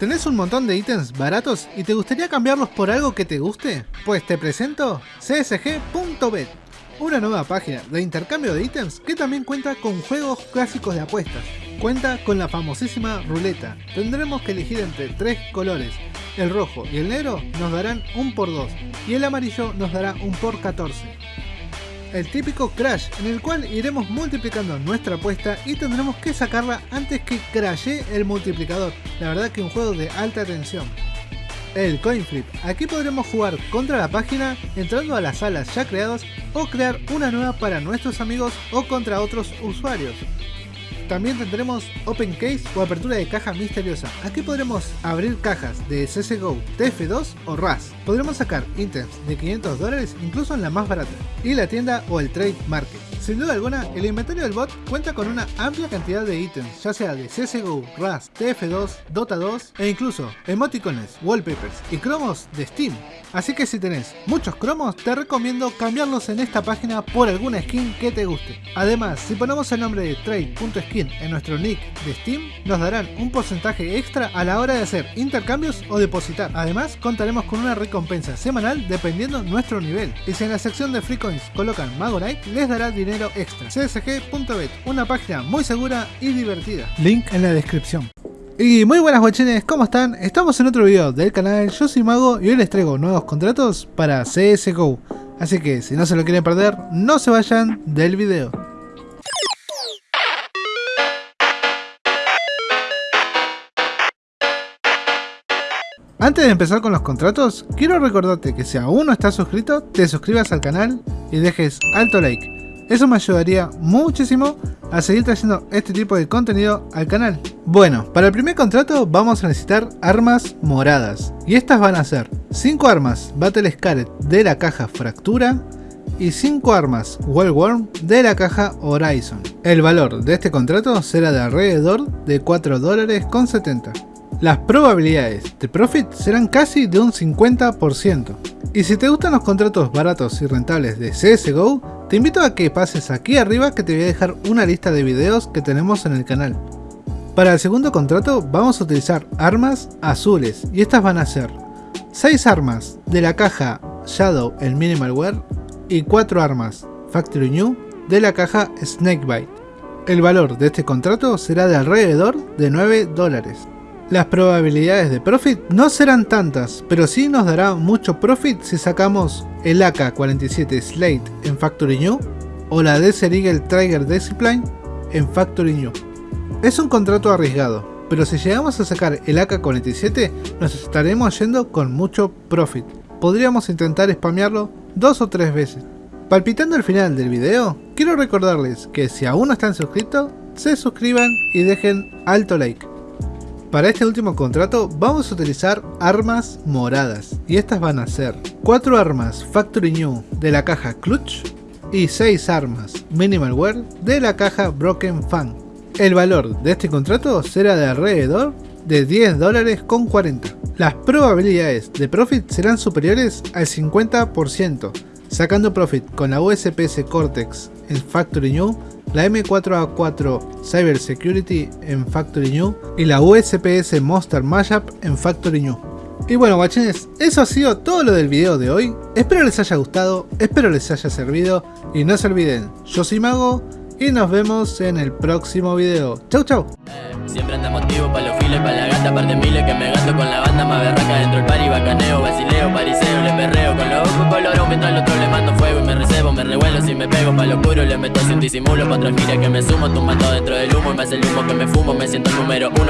¿Tenés un montón de ítems baratos y te gustaría cambiarlos por algo que te guste? Pues te presento csg.bet, una nueva página de intercambio de ítems que también cuenta con juegos clásicos de apuestas. Cuenta con la famosísima ruleta. Tendremos que elegir entre tres colores. El rojo y el negro nos darán un por 2 y el amarillo nos dará un por 14 el típico crash en el cual iremos multiplicando nuestra apuesta y tendremos que sacarla antes que crashe el multiplicador. La verdad que un juego de alta tensión. El coin flip. Aquí podremos jugar contra la página entrando a las salas ya creadas o crear una nueva para nuestros amigos o contra otros usuarios. También tendremos Open Case o apertura de caja misteriosa. Aquí podremos abrir cajas de CSGO, TF2 o RAS. Podremos sacar ítems de 500 dólares incluso en la más barata. Y la tienda o el Trade Market. Sin duda alguna, el inventario del bot cuenta con una amplia cantidad de ítems, ya sea de CSGO, RAS, TF2, Dota 2 e incluso emoticones, wallpapers y cromos de Steam. Así que si tenés muchos cromos, te recomiendo cambiarlos en esta página por alguna skin que te guste. Además, si ponemos el nombre de trade.skin en nuestro nick de Steam, nos darán un porcentaje extra a la hora de hacer intercambios o depositar. Además, contaremos con una recompensa semanal dependiendo nuestro nivel. Y si en la sección de free coins colocan Magorite, les dará dinero extra. csg.bet, una página muy segura y divertida. Link en la descripción. Y muy buenas guachines, ¿cómo están? Estamos en otro video del canal, yo soy Mago y hoy les traigo nuevos contratos para CSGO. Así que si no se lo quieren perder, no se vayan del video. Antes de empezar con los contratos, quiero recordarte que si aún no estás suscrito, te suscribas al canal y dejes alto like eso me ayudaría muchísimo a seguir trayendo este tipo de contenido al canal. Bueno, para el primer contrato vamos a necesitar armas moradas. Y estas van a ser 5 armas Battle Scarlet de la caja Fractura y 5 armas Worm de la caja Horizon. El valor de este contrato será de alrededor de 4 dólares con 70. Las probabilidades de profit serán casi de un 50%. Y si te gustan los contratos baratos y rentables de CSGO, te invito a que pases aquí arriba que te voy a dejar una lista de videos que tenemos en el canal. Para el segundo contrato vamos a utilizar armas azules y estas van a ser 6 armas de la caja Shadow el Minimalware y 4 armas Factory New de la caja Snakebite. El valor de este contrato será de alrededor de 9 dólares. Las probabilidades de profit no serán tantas, pero sí nos dará mucho profit si sacamos el AK-47 Slate en Factory New o la Desert Eagle Trigger Discipline en Factory New. Es un contrato arriesgado, pero si llegamos a sacar el AK-47 nos estaremos yendo con mucho profit. Podríamos intentar spamearlo dos o tres veces. Palpitando el final del video, quiero recordarles que si aún no están suscritos, se suscriban y dejen alto like. Para este último contrato vamos a utilizar armas moradas y estas van a ser 4 armas Factory New de la caja Clutch y 6 armas Minimal Wear de la caja Broken Fan. El valor de este contrato será de alrededor de 10 dólares con 40. Las probabilidades de profit serán superiores al 50%, sacando profit con la USPS Cortex en Factory New la M4A4 Cyber Security en Factory New y la USPS Monster Mashup en Factory New. Y bueno guachines, eso ha sido todo lo del video de hoy, espero les haya gustado, espero les haya servido y no se olviden, yo soy Mago y nos vemos en el próximo video. Chau chau. Siempre anda motivo para los files, para la gata, par de miles que me gasto con la banda más berraca dentro del party, bacaneo, basileo, pariseo, le perreo con los ojos colorón mientras al otro le mando fuego me me pego pa' lo oscuro, le meto sin disimulo, pa' otra que me sumo, tumbando dentro del humo y más el humo que me fumo, me siento el número uno.